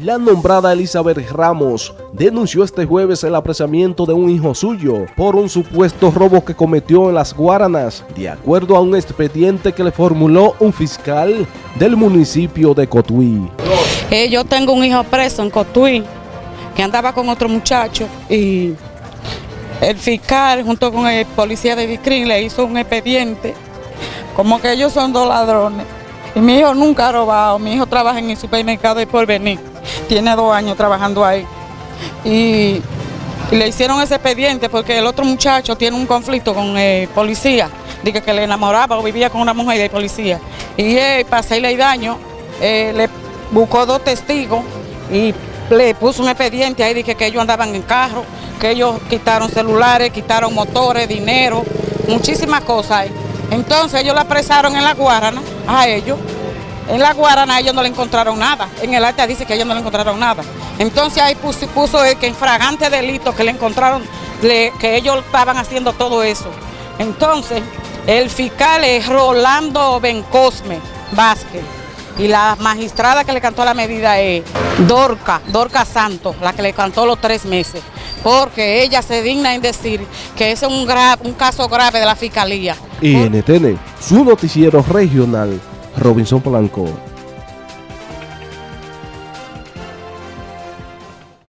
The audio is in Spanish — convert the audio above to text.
La nombrada Elizabeth Ramos denunció este jueves el apresamiento de un hijo suyo por un supuesto robo que cometió en las Guaranas, de acuerdo a un expediente que le formuló un fiscal del municipio de Cotuí. Eh, yo tengo un hijo preso en Cotuí que andaba con otro muchacho y el fiscal junto con el policía de Vicrín le hizo un expediente como que ellos son dos ladrones. Y mi hijo nunca ha robado, mi hijo trabaja en el supermercado de Porvenir tiene dos años trabajando ahí. Y, le hicieron ese expediente porque el otro muchacho tiene un conflicto con el policía, dije que le enamoraba o vivía con una mujer de policía. Y él, para hacerle daño, eh, le buscó dos testigos y le puso un expediente ahí, dije que ellos andaban en carro, que ellos quitaron celulares, quitaron motores, dinero, muchísimas cosas. Entonces ellos la apresaron en la Guarana a ellos en la Guarana ellos no le encontraron nada. En el acta dice que ellos no le encontraron nada. Entonces ahí puso, el que en fragante delito que le encontraron, que ellos estaban haciendo todo eso. Entonces, el fiscal es Rolando Bencosme Vázquez. Y la magistrada que le cantó la medida es Dorca, Dorca Santos, la que le cantó los tres meses. Porque ella se digna en decir que ese es un, caso grave de la fiscalía. NTN, su noticiero regional Robinson Polanco.